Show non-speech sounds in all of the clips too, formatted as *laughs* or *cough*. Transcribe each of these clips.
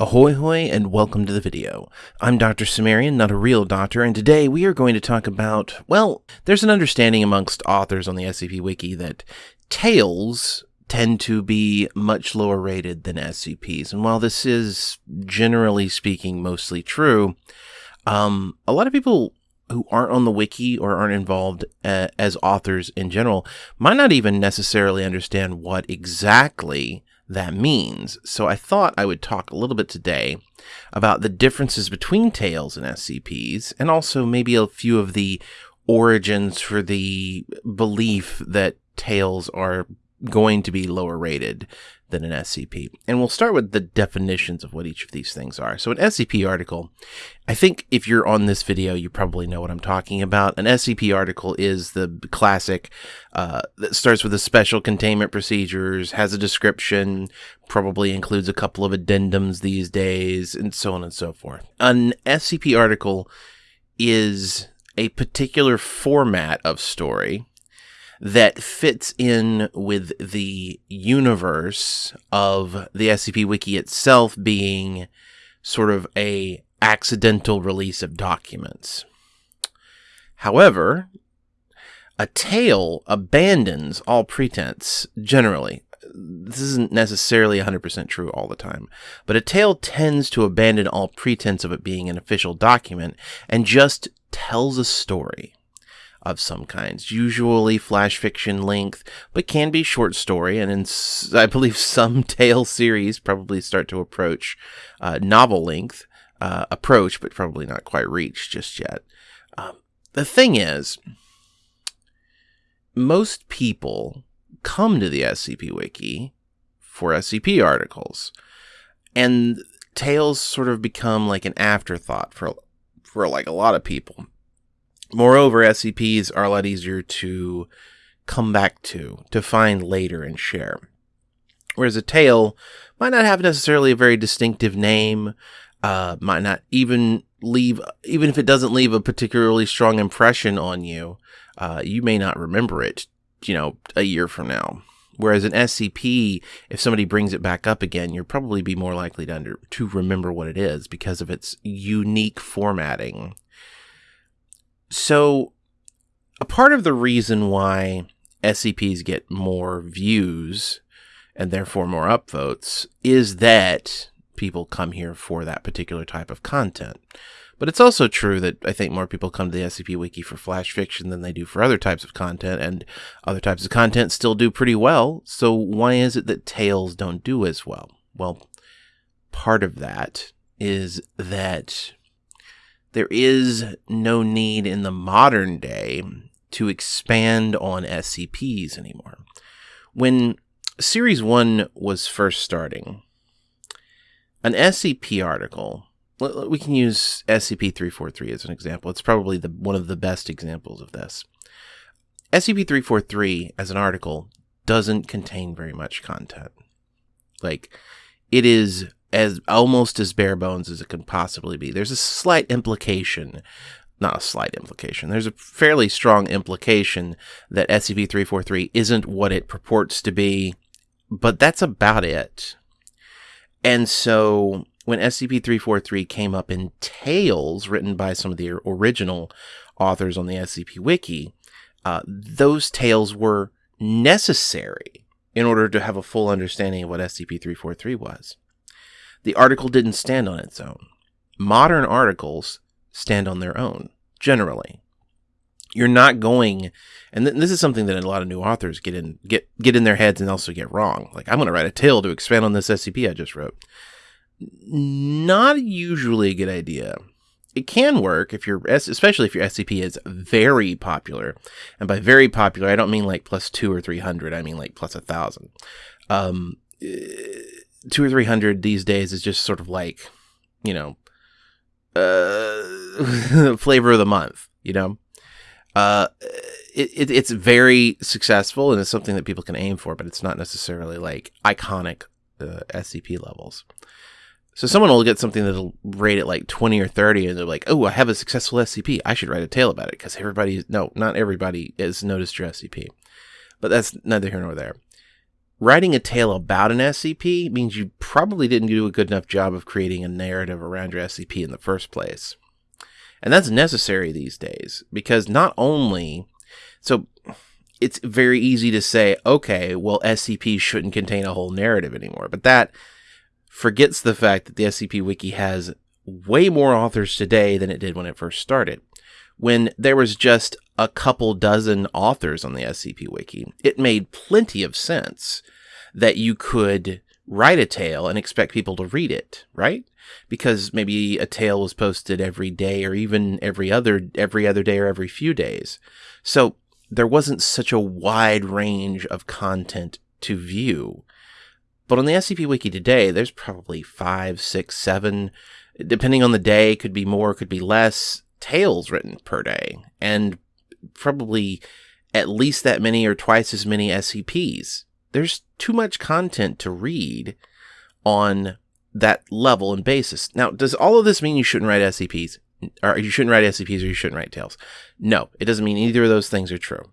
Ahoy hoy and welcome to the video. I'm Dr. Cimmerian, not a real doctor, and today we are going to talk about, well, there's an understanding amongst authors on the SCP Wiki that tales tend to be much lower rated than SCPs. And while this is generally speaking mostly true, um, a lot of people who aren't on the wiki or aren't involved uh, as authors in general might not even necessarily understand what exactly that means. So I thought I would talk a little bit today about the differences between Tales and SCPs, and also maybe a few of the origins for the belief that Tales are going to be lower rated than an SCP. And we'll start with the definitions of what each of these things are. So an SCP article, I think if you're on this video, you probably know what I'm talking about. An SCP article is the classic uh, that starts with a special containment procedures, has a description, probably includes a couple of addendums these days, and so on and so forth. An SCP article is a particular format of story that fits in with the universe of the SCP Wiki itself being sort of a accidental release of documents. However, a tale abandons all pretense generally. This isn't necessarily 100% true all the time, but a tale tends to abandon all pretense of it being an official document and just tells a story of some kinds, usually flash fiction length, but can be short story. And in, I believe *laughs* some tale series probably start to approach uh, novel length, uh, approach, but probably not quite reach just yet. Um, the thing is, most people come to the SCP Wiki for SCP articles, and tales sort of become like an afterthought for for like a lot of people. Moreover, SCPs are a lot easier to come back to, to find later and share. Whereas a tale might not have necessarily a very distinctive name, uh, might not even leave, even if it doesn't leave a particularly strong impression on you, uh, you may not remember it, you know, a year from now. Whereas an SCP, if somebody brings it back up again, you'll probably be more likely to under, to remember what it is because of its unique formatting so, a part of the reason why SCPs get more views and therefore more upvotes is that people come here for that particular type of content. But it's also true that I think more people come to the SCP Wiki for flash fiction than they do for other types of content, and other types of content still do pretty well. So why is it that Tales don't do as well? Well, part of that is that there is no need in the modern day to expand on SCPs anymore. When Series 1 was first starting, an SCP article, we can use SCP 343 as an example. It's probably the, one of the best examples of this. SCP 343 as an article doesn't contain very much content. Like, it is as almost as bare bones as it can possibly be. There's a slight implication, not a slight implication, there's a fairly strong implication that SCP 343 isn't what it purports to be, but that's about it. And so when SCP 343 came up in tales written by some of the original authors on the SCP Wiki, uh, those tales were necessary in order to have a full understanding of what SCP 343 was. The article didn't stand on its own. Modern articles stand on their own, generally. You're not going, and th- this is something that a lot of new authors get in get get in their heads and also get wrong. Like I'm going to write a tale to expand on this SCP I just wrote. Not usually a good idea. It can work if you're, especially if your SCP is very popular, and by very popular, I don't mean like plus two or three hundred. I mean like plus a thousand. Um, two or three hundred these days is just sort of like, you know, uh, *laughs* flavor of the month. You know, uh, it, it, it's very successful and it's something that people can aim for, but it's not necessarily like iconic uh, SCP levels. So someone will get something that'll rate it like 20 or 30 and they're like, oh, I have a successful SCP. I should write a tale about it because everybody, no, not everybody has noticed your SCP. But that's neither here nor there writing a tale about an SCP means you probably didn't do a good enough job of creating a narrative around your SCP in the first place. And that's necessary these days because not only, so it's very easy to say, okay, well, SCP shouldn't contain a whole narrative anymore, but that forgets the fact that the SCP Wiki has way more authors today than it did when it first started. When there was just a couple dozen authors on the SCP Wiki, it made plenty of sense that you could write a tale and expect people to read it, right? Because maybe a tale was posted every day or even every other every other day or every few days. So there wasn't such a wide range of content to view. But on the SCP Wiki today, there's probably five, six, seven, depending on the day, could be more, could be less, tales written per day. And probably at least that many or twice as many SCPs. There's too much content to read on that level and basis. Now, does all of this mean you shouldn't write SCPs? Or you shouldn't write SCPs or you shouldn't write tales? No, it doesn't mean either of those things are true.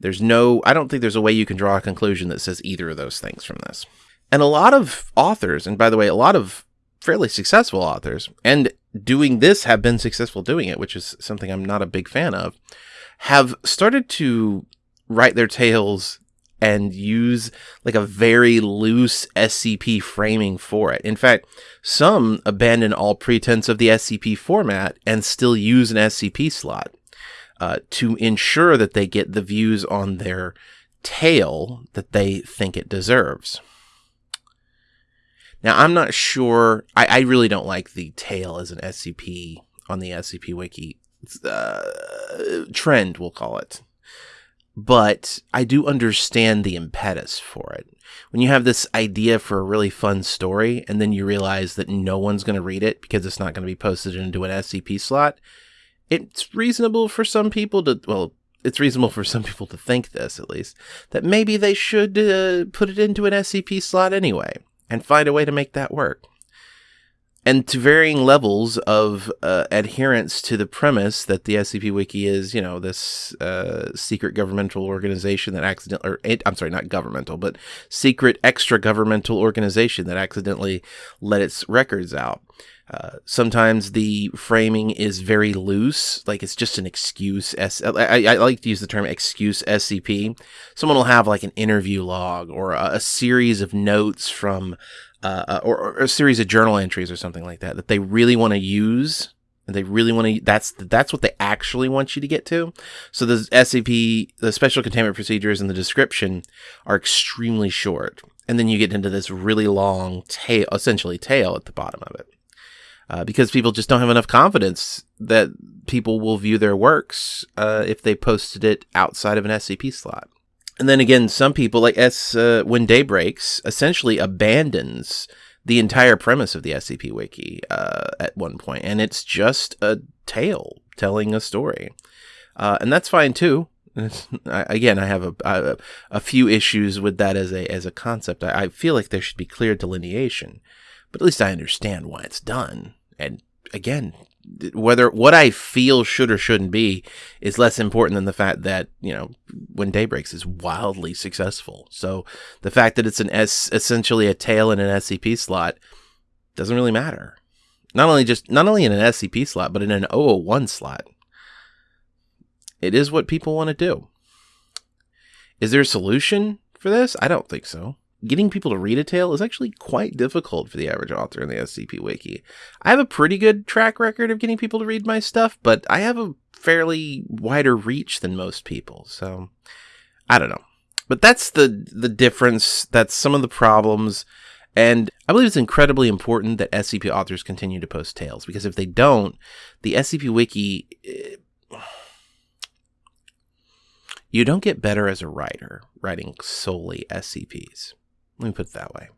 There's no, I don't think there's a way you can draw a conclusion that says either of those things from this. And a lot of authors, and by the way, a lot of fairly successful authors, and doing this have been successful doing it, which is something I'm not a big fan of, have started to write their tales and use like a very loose SCP framing for it. In fact, some abandon all pretense of the SCP format and still use an SCP slot uh, to ensure that they get the views on their tale that they think it deserves. Now, I'm not sure. I, I really don't like the tale as an SCP on the SCP Wiki uh, trend, we'll call it. But I do understand the impetus for it. When you have this idea for a really fun story and then you realize that no one's going to read it because it's not going to be posted into an SCP slot, it's reasonable for some people to, well, it's reasonable for some people to think this at least, that maybe they should uh, put it into an SCP slot anyway and find a way to make that work. And to varying levels of uh, adherence to the premise that the SCP Wiki is, you know, this uh, secret governmental organization that accidentally, or I'm sorry, not governmental, but secret extra governmental organization that accidentally let its records out. Uh, sometimes the framing is very loose, like it's just an excuse. S- I, I like to use the term excuse SCP. Someone will have like an interview log or a, a series of notes from, uh, uh, or, or, a series of journal entries or something like that that they really want to use. And they really want to. That's that's what they actually want you to get to. So the SCP, the special containment procedures, and the description are extremely short, and then you get into this really long tale, essentially tale at the bottom of it uh, because people just don't have enough confidence that people will view their works uh, if they posted it outside of an SCP slot. And then again, some people like S uh, when day breaks essentially abandons the entire premise of the SCP wiki uh, at one point, and it's just a tale telling a story, uh, and that's fine too. *laughs* Again, I have a, a, a few issues with that as a as a concept. I, I feel like there should be clear delineation, but at least I understand why it's done. And again, whether what I feel should or shouldn't be is less important than the fact that you know when day breaks is wildly successful. So the fact that it's an S essentially a tale in an SCP slot doesn't really matter. Not only just not only in an SCP slot, but in an 001 slot. It is what people want to do. Is there a solution for this? I don't think so getting people to read a tale is actually quite difficult for the average author in the SCP Wiki. I have a pretty good track record of getting people to read my stuff, but I have a fairly wider reach than most people. So I don't know. But that's the the difference. That's some of the problems. And I believe it's incredibly important that SCP authors continue to post tales because if they don't, the SCP Wiki eh, you don't get better as a writer writing solely SCPs. Let me put it that way.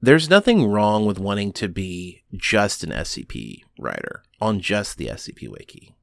There's nothing wrong with wanting to be just an SCP writer on just the SCP Wiki.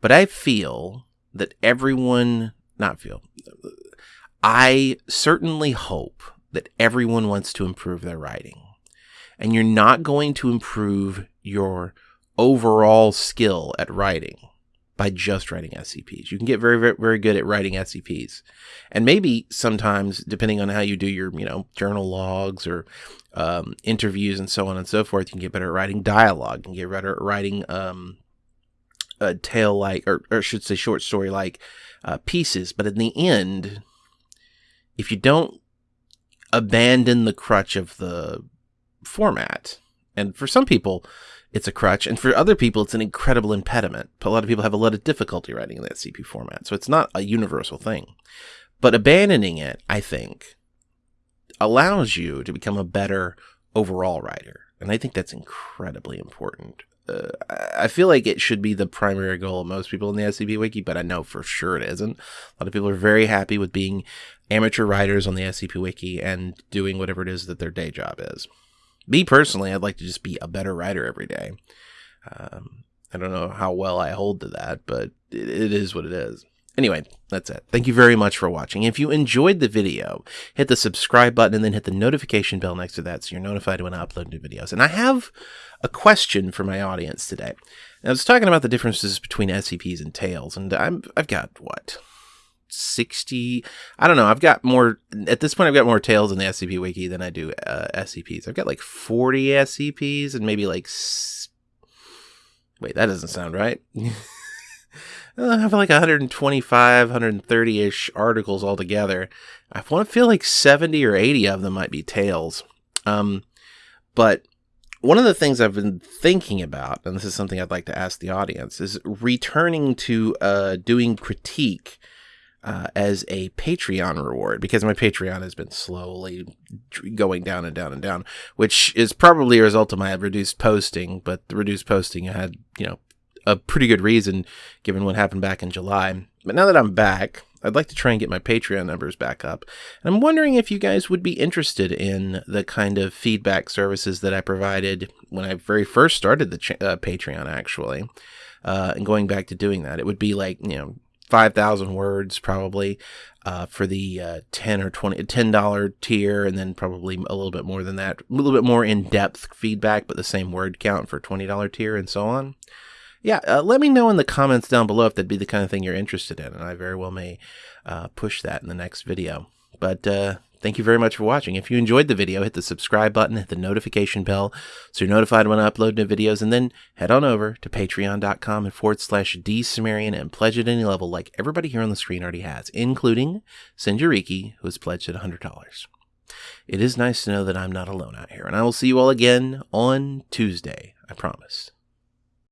But I feel that everyone, not feel, I certainly hope that everyone wants to improve their writing. And you're not going to improve your overall skill at writing by just writing SCPs. You can get very, very, very good at writing SCPs. And maybe sometimes, depending on how you do your, you know, journal logs or um, interviews and so on and so forth, you can get better at writing dialogue. and get better at writing um, a tale like, or, or I should say short story like uh, pieces. But in the end, if you don't abandon the crutch of the format, and for some people, it's a crutch, and for other people, it's an incredible impediment. A lot of people have a lot of difficulty writing in that CP format, so it's not a universal thing. But abandoning it, I think, allows you to become a better overall writer, and I think that's incredibly important. Uh, I feel like it should be the primary goal of most people in the SCP Wiki, but I know for sure it isn't. A lot of people are very happy with being amateur writers on the SCP Wiki and doing whatever it is that their day job is. Me personally, I'd like to just be a better writer every day. Um, I don't know how well I hold to that, but it, it is what it is. Anyway, that's it. Thank you very much for watching. If you enjoyed the video, hit the subscribe button and then hit the notification bell next to that so you're notified when I upload new videos. And I have a question for my audience today. I was talking about the differences between SCPs and Tales, and I'm, I've got, what, 60 i don't know i've got more at this point i've got more tales in the scp wiki than i do uh, scps i've got like 40 scps and maybe like wait that doesn't sound right. *laughs* I have like 125 130ish articles altogether. I want to feel like 70 or 80 of them might be tales um but one of the things I've been thinking about, and this is something I'd like to ask the audience, is returning to uh, doing critique uh, as a Patreon reward because my Patreon has been slowly going down and down and down, which is probably a result of my reduced posting. But the reduced posting had, you know, a pretty good reason given what happened back in July. But now that I'm back, I'd like to try and get my Patreon numbers back up. And I'm wondering if you guys would be interested in the kind of feedback services that I provided when I very first started the uh, Patreon, actually. Uh, and going back to doing that, it would be like, you know, 5,000 words probably uh, for the uh, 10 or 20 $10 tier and then probably a little bit more than that a little bit more in-depth feedback but the same word count for $20 tier and so on. Yeah uh, let me know in the comments down below if that'd be the kind of thing you're interested in and i very well may uh, push that in the next video. But uh, Thank you very much for watching. If you enjoyed the video, hit the subscribe button, hit the notification bell so you're notified when I upload new videos, and then head on over to patreon.com and forward slash dsumerian and pledge at any level like everybody here on the screen already has, including Sinjariki, who has pledged at $100. It is nice to know that I'm not alone out here, and I will see you all again on Tuesday, I promise.